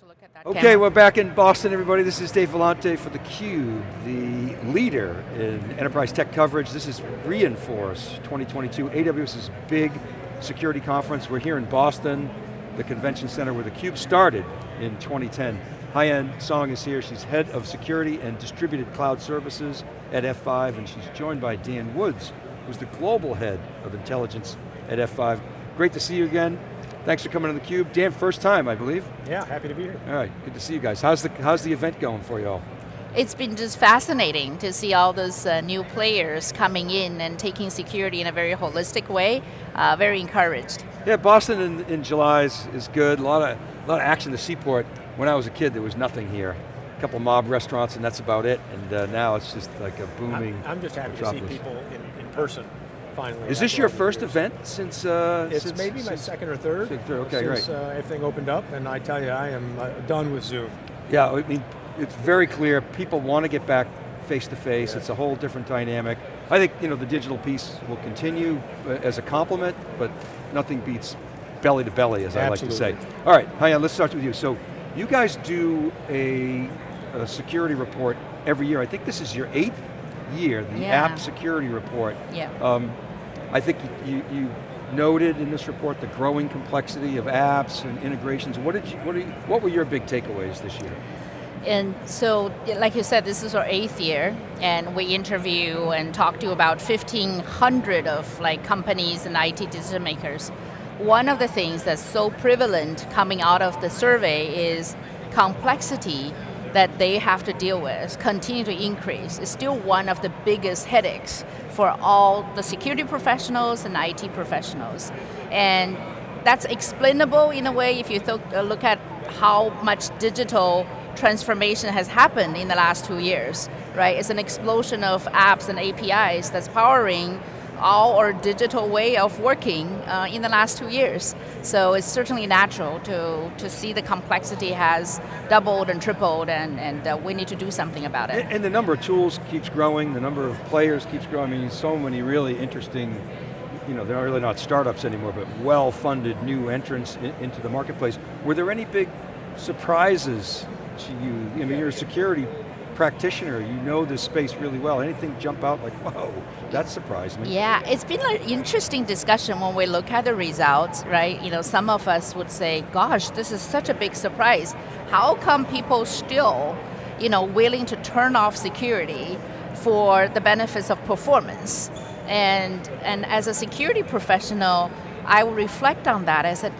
to look at that Okay, camera. we're back in Boston, everybody. This is Dave Vellante for theCUBE, the leader in enterprise tech coverage. This is re:Inforce 2022, AWS's big security conference. We're here in Boston, the convention center where theCUBE started in 2010. Haiyan Song is here, she's head of security and distributed cloud services at F5, and she's joined by Dan Woods, who's the global head of intelligence at F5. Great to see you again. Thanks for coming to theCUBE. Dan, first time, I believe. Yeah, happy to be here. All right, good to see you guys. How's the, how's the event going for you all? It's been just fascinating to see all those uh, new players coming in and taking security in a very holistic way. Uh, very encouraged. Yeah, Boston in, in July is, is good. A lot of a lot of action. The Seaport. When I was a kid, there was nothing here. A couple mob restaurants, and that's about it. And uh, now it's just like a booming. I'm, I'm just happy metropolis. to see people in, in person. Finally. Is this your first years. event since? Uh, It's since, maybe my since- second or third. Second, third, okay, since, great. Uh, everything opened up, and I tell you, I am uh, done with Zoom. Yeah, I mean, it's very clear. People want to get back face to face. Yeah. It's a whole different dynamic. I think you know the digital piece will continue uh, as a complement, but nothing beats belly to belly, as I like to say. All right, Haiyan, let's start with you. So, you guys do a, a security report every year. I think this is your eighth year, the Yeah. app security report. Yeah. Um, I think you, you noted in this report the growing complexity of apps and integrations. What did you, what, you, what were your big takeaways this year? And so, like you said, this is our eighth year, and we interview and talk to about 1,500 of like companies and IT decision makers. One of the things that's so prevalent coming out of the survey is complexity that they have to deal with continue to increase. It's still one of the biggest headaches for all the security professionals and IT professionals. And that's explainable in a way if you uh, look at how much digital transformation has happened in the last two years, right? It's an explosion of apps and APIs that's powering all our digital way of working uh, in the last two years. So it's certainly natural to, to see the complexity has doubled and tripled and, and uh, we need to do something about it. And, the number of tools keeps growing, the number of players keeps growing. I mean, so many really interesting, you know, they're really not startups anymore, but well-funded new entrants in, into the marketplace. Were there any big surprises to you? I mean, you're a security practitioner, you know this space really well. Anything jump out like, whoa, that surprised me? Yeah, it's been an interesting discussion when we look at the results, right? You know, some of us would say, gosh, this is such a big surprise. How come people still, you know, willing to turn off security for the benefits of performance? And, and as a security professional, I will reflect on that. I said,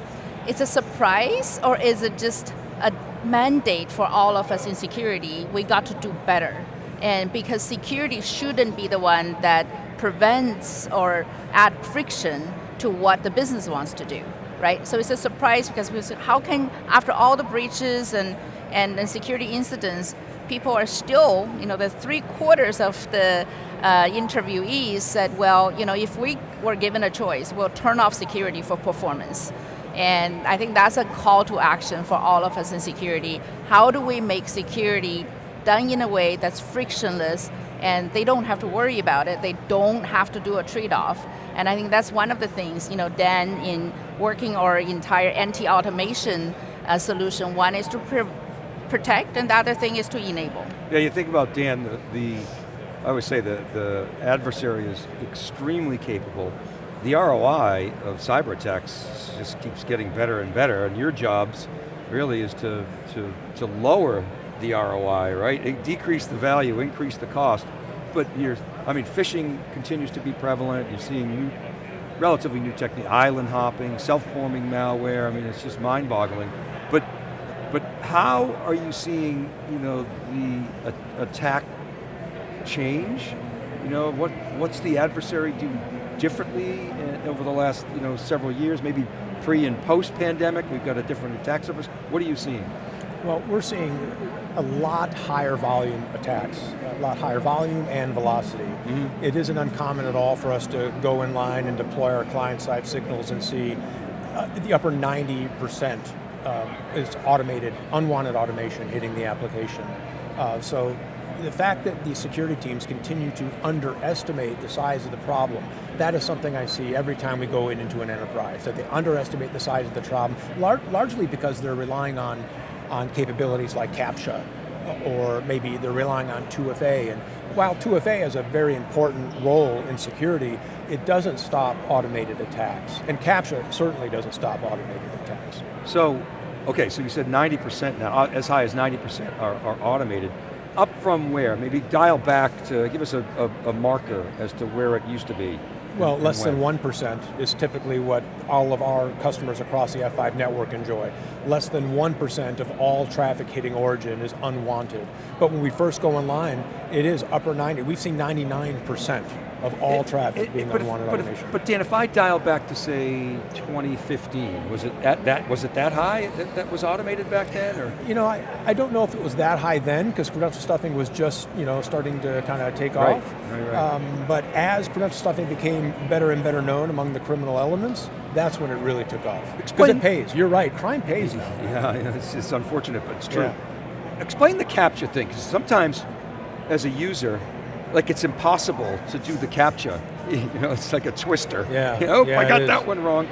it's a surprise or is it just a mandate for all of us in security, we got to do better. And because security shouldn't be the one that prevents or add friction to what the business wants to do, right? So it's a surprise because we said, how can, after all the breaches and, and, and security incidents, people are still, you know, the three quarters of the uh, interviewees said, well, you know, if we were given a choice, we'll turn off security for performance. And I think that's a call to action for all of us in security. How do we make security done in a way that's frictionless and they don't have to worry about it, they don't have to do a trade-off. And I think that's one of the things, you know, Dan, in working our entire anti-automation uh, solution, one is to protect and the other thing is to enable. Yeah, you think about Dan, the, the I always say the, the adversary is extremely capable. The ROI of cyber attacks just keeps getting better and better, and your jobs really is to, to, to lower the ROI, right? Decrease the value, increase the cost, but you're, I mean, phishing continues to be prevalent, you're seeing new, relatively new technique, island hopping, self-forming malware, I mean, it's just mind-boggling. But but how are you seeing, you know, the attack change? You know, what what's the adversary do differently uh, over the last, you know, several years? Maybe pre and post pandemic, we've got a different attack surface. What are you seeing? Well, we're seeing a lot higher volume attacks, a lot higher volume and velocity. Mm-hmm. It isn't uncommon at all for us to go in line and deploy our client-side signals and see uh, the upper 90% um, is automated, unwanted automation hitting the application. Uh, so the fact that the security teams continue to underestimate the size of the problem, that is something I see every time we go in into an enterprise, that they underestimate the size of the problem, lar largely because they're relying on on capabilities like CAPTCHA, or maybe they're relying on 2FA. And while 2FA has a very important role in security, it doesn't stop automated attacks. And CAPTCHA certainly doesn't stop automated attacks. So, okay, so you said 90% now, uh, as high as 90% are, are automated. Up from where? Maybe dial back to, give us a, a, a marker as to where it used to be. Well, less than 1% is typically what all of our customers across the F5 network enjoy. Less than 1% of all traffic hitting origin is unwanted. But when we first go online, it is upper 90, we've seen 99% of all it, traffic it, being unwanted if, but automation. If, but Dan, if I dial back to say 2015, was it at that was it that high that, that was automated back then? Or you know, I, I don't know if it was that high then because credential stuffing was just you know starting to kind of take right, off. Right, right. Um, but as credential stuffing became better and better known among the criminal elements, that's when it really took off. Because it pays. You're right. Crime pays now. Yeah, it's, it's unfortunate, but it's true. Yeah. Explain the CAPTCHA thing, because sometimes as a user, like it's impossible to do the CAPTCHA. You know, it's like a twister. Yeah. You know, yeah, I got that one wrong.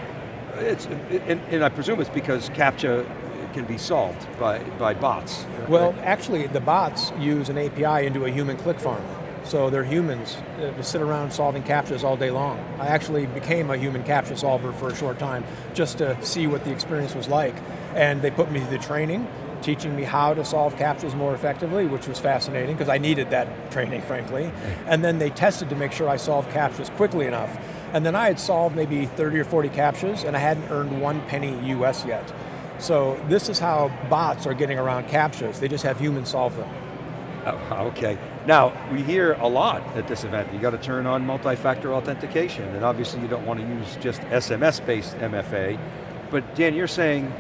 It's, and, and, I presume it's because CAPTCHA can be solved by, by bots. Well, right? actually, the bots use an API into a human click farm. So they're humans uh, that sit around solving CAPTCHAs all day long. I actually became a human CAPTCHA solver for a short time just to see what the experience was like. And they put me through the training, teaching me how to solve CAPTCHAs more effectively, which was fascinating because I needed that training, frankly. And then they tested to make sure I solved CAPTCHAs quickly enough. And then I had solved maybe 30 or 40 CAPTCHAs and I hadn't earned one penny US yet. So this is how bots are getting around CAPTCHAs. They just have humans solve them. Oh, okay. Now, we hear a lot at this event, you got to turn on multi-factor authentication, and obviously you don't want to use just SMS-based MFA, but Dan, you're saying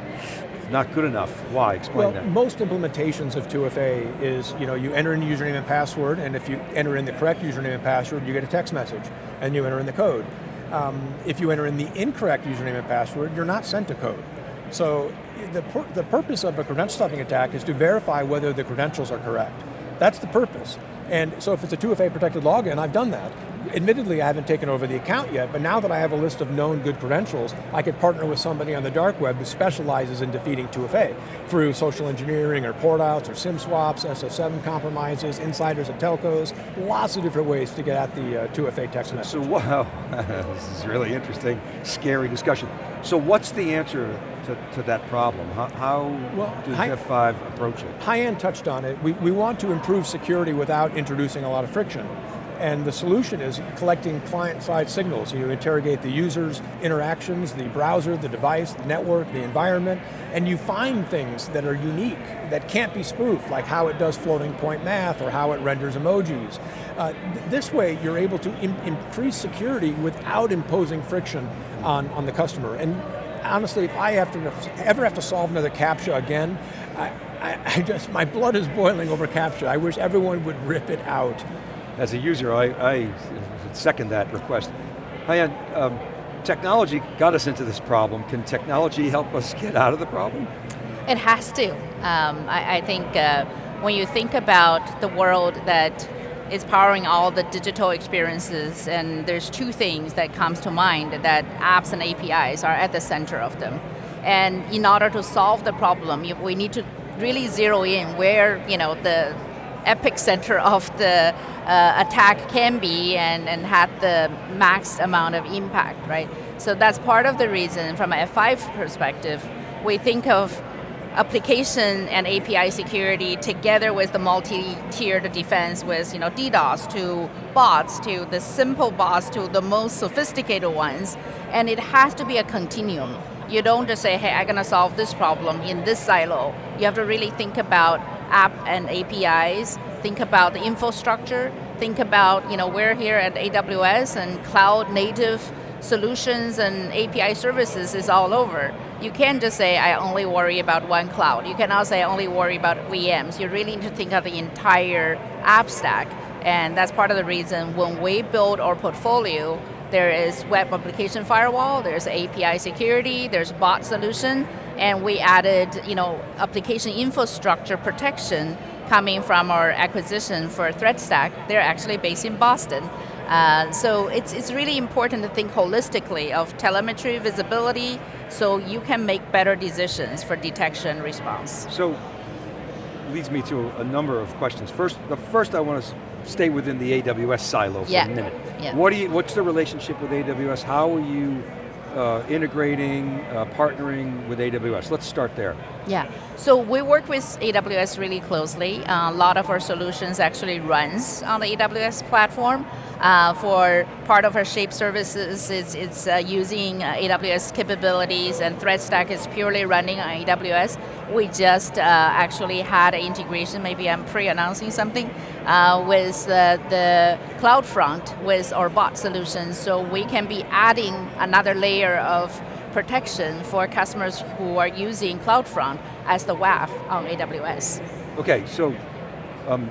not good enough. Why? Explain well, that. most implementations of 2FA is, you know, you enter in username and password, and if you enter in the correct username and password, you get a text message, and you enter in the code. Um, if you enter in the incorrect username and password, you're not sent a code. So the, pur the purpose of a credential stuffing attack is to verify whether the credentials are correct. That's the purpose. And so if it's a 2FA protected login, I've done that. Admittedly, I haven't taken over the account yet, but now that I have a list of known good credentials, I could partner with somebody on the dark web who specializes in defeating 2FA through social engineering or port outs or SIM swaps, SS7 compromises, insiders at telcos, lots of different ways to get at the uh, 2FA text message. So wow, this is really interesting, scary discussion. So what's the answer to, to that problem? How, how well, does Hi, F5 approach it? Haiyan touched on it. We, we want to improve security without introducing a lot of friction. And the solution is collecting client-side signals. You interrogate the user's interactions, the browser, the device, the network, the environment, and you find things that are unique, that can't be spoofed, like how it does floating point math or how it renders emojis. Uh, th this way, you're able to increase security without imposing friction on, on the customer. And honestly, if I have to ever have to solve another CAPTCHA again, I, I, I just, my blood is boiling over CAPTCHA. I wish everyone would rip it out. As a user, I, I second that request. Haiyan, um, technology got us into this problem. Can technology help us get out of the problem? It has to. Um, I, I, think uh, when you think about the world that is powering all the digital experiences and there's two things that comes to mind that apps and APIs are at the center of them. And in order to solve the problem, we need to really zero in where you know the epicenter of the uh, attack can be and, and have the max amount of impact, right? So that's part of the reason from a F5 perspective, we think of application and API security together with the multi-tiered defense with you know, DDoS to bots to the simple bots to the most sophisticated ones. And it has to be a continuum. You don't just say, hey, I'm going to solve this problem in this silo. You have to really think about app and APIs, think about the infrastructure, think about, you know, we're here at AWS and cloud native solutions and API services is all over. You can't just say, I only worry about one cloud. You cannot say, I only worry about VMs. You really need to think of the entire app stack. And that's part of the reason when we build our portfolio, there is web application firewall, there's API security, there's bot solution, and we added you know, application infrastructure protection coming from our acquisition for ThreatStack. They're actually based in Boston. Uh, so it's, it's really important to think holistically of telemetry, visibility, so you can make better decisions for detection response. So, leads me to a number of questions. First, the first I want to stay within the AWS silo for yeah. a minute. Yeah. What do you, what's the relationship with AWS? How are you uh, integrating, uh, partnering with AWS? Let's start there. Yeah, so we work with AWS really closely. Uh, a lot of our solutions actually runs on the AWS platform. Uh, for part of our Shape services, it's, it's uh, using uh, AWS capabilities and ThreatStack is purely running on AWS. We just uh, actually had an integration, maybe I'm pre-announcing something, uh, with the CloudFront with our bot solutions, so we can be adding another layer of protection for customers who are using CloudFront as the WAF on AWS. Okay, so um,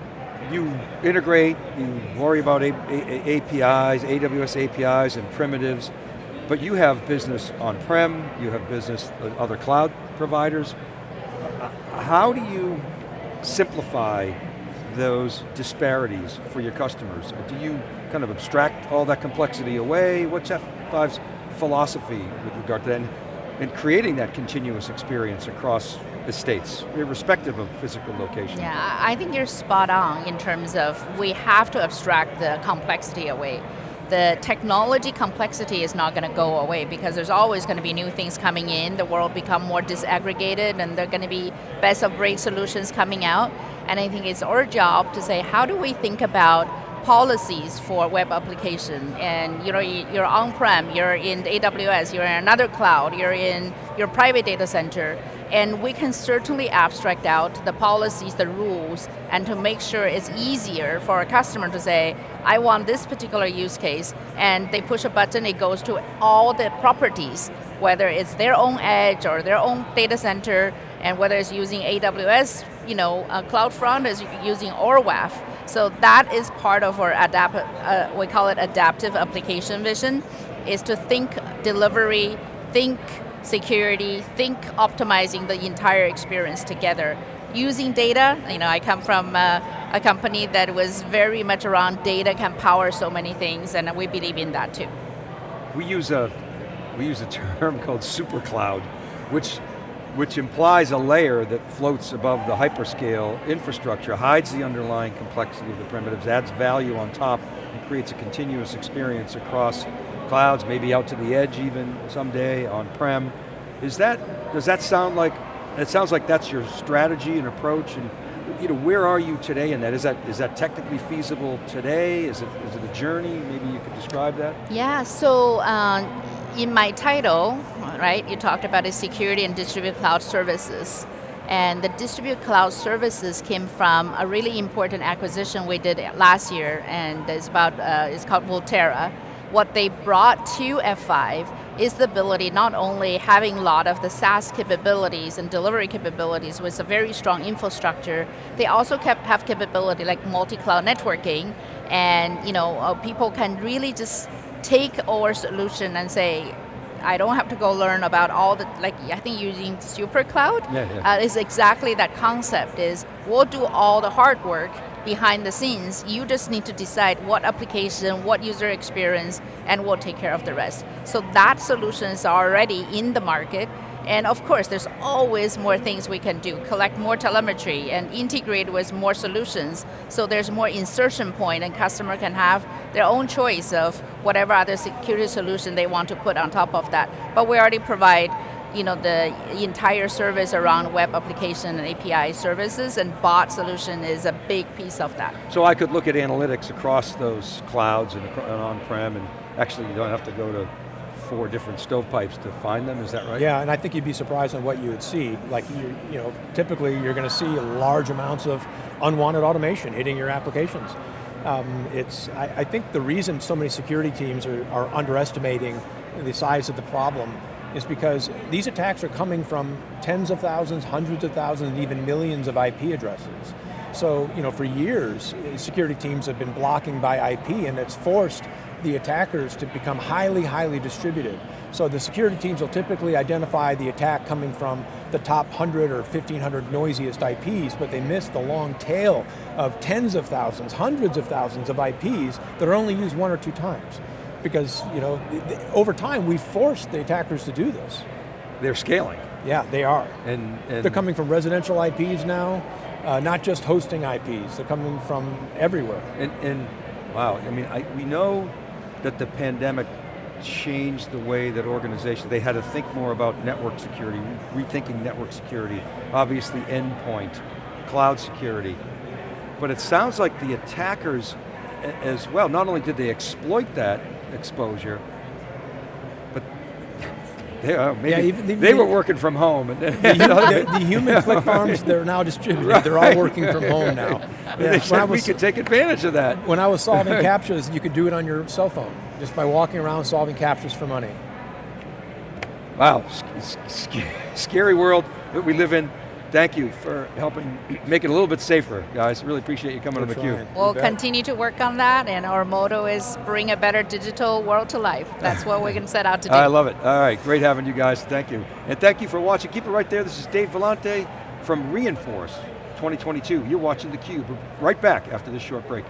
you integrate, you worry about A A APIs, AWS APIs and primitives, but you have business on-prem, you have business with other cloud providers. Uh, how do you simplify those disparities for your customers? Do you kind of abstract all that complexity away? What's F5's philosophy with regard to that? And, and creating that continuous experience across estates, irrespective of physical location. Yeah, I think you're spot on in terms of we have to abstract the complexity away. The technology complexity is not going to go away because there's always going to be new things coming in, the world become more disaggregated and there are going to be best of breed solutions coming out. And I think it's our job to say, how do we think about policies for web application and you know, you're on-prem, you're in AWS, you're in another cloud, you're in your private data center, and we can certainly abstract out the policies, the rules, and to make sure it's easier for a customer to say, I want this particular use case, and they push a button, it goes to all the properties, whether it's their own edge or their own data center, and whether it's using AWS, you know, uh, CloudFront is using our WAF. So that is part of our adapt, uh, we call it adaptive application vision, is to think delivery, think security, think optimizing the entire experience together. Using data, you know, I come from uh, a company that was very much around data can power so many things, and we believe in that too. We use a, we use a term called super cloud, which, which implies a layer that floats above the hyperscale infrastructure, hides the underlying complexity of the primitives, adds value on top, and creates a continuous experience across clouds, maybe out to the edge even someday, on-prem. Is that, does that sound like, it sounds like that's your strategy and approach, and you know, where are you today in that? Is that, is that technically feasible today? Is it, is it a journey? Maybe you could describe that? Yeah, so um, in my title, right, you talked about the security and distributed cloud services. And the distributed cloud services came from a really important acquisition we did last year, and it's about, uh, it's called Volterra what they brought to F5 is the ability not only having a lot of the SaaS capabilities and delivery capabilities with a very strong infrastructure, they also have capability like multi-cloud networking and you know uh, people can really just take our solution and say, I don't have to go learn about all the, like I think using super cloud yeah, yeah. Uh, is exactly that concept is we'll do all the hard work behind the scenes, you just need to decide what application, what user experience, and we'll take care of the rest. So that solution is already in the market, and of course, there's always more things we can do, collect more telemetry and integrate with more solutions, so there's more insertion point and customer can have their own choice of whatever other security solution they want to put on top of that. But we already provide you know, the entire service around web application and API services, and bot solution is a big piece of that. So I could look at analytics across those clouds and, on-prem, and actually you don't have to go to four different stovepipes to find them, is that right? Yeah, and I think you'd be surprised on what you would see. Like, you, you know, typically you're going to see large amounts of unwanted automation hitting your applications. Um, it's, I, I, think the reason so many security teams are, are underestimating the size of the problem is because these attacks are coming from tens of thousands, hundreds of thousands, and even millions of IP addresses. So, you know, for years, security teams have been blocking by IP and it's forced the attackers to become highly, highly distributed. So the security teams will typically identify the attack coming from the top 100 or 1500 noisiest IPs, but they miss the long tail of tens of thousands, hundreds of thousands of IPs that are only used one or two times because you know, over time we forced the attackers to do this. they're scaling. Yeah, they are. And, and They're coming from residential IPs now, uh, not just hosting IPs. They're coming from everywhere. And, and wow, I mean, I, we know that the pandemic changed the way that organizations, they had to think more about network security, rethinking network security, obviously endpoint, cloud security. But it sounds like the attackers as well, not only did they exploit that exposure, but they, uh, maybe Yeah, even- they even- were working from home. And The, the, the human click farms, they're now distributed. They're all working from home now. Yeah, when, I said we could take advantage of that. when I was solving captchas, you could do it on your cell phone, just by walking around solving captchas for money. Wow, s- s- scary world that we live in. Thank you for helping make it a little bit safer, guys. Really appreciate you coming We're on theCUBE. trying. We'll continue to work on that, and our motto is bring a better digital world to life. That's what we're going to set out to do. I love it. All right, great having you guys. Thank you. And thank you for watching. Keep it right there. This is Dave Vellante from re:Inforce 2022. You're watching theCUBE. Right back after this short break.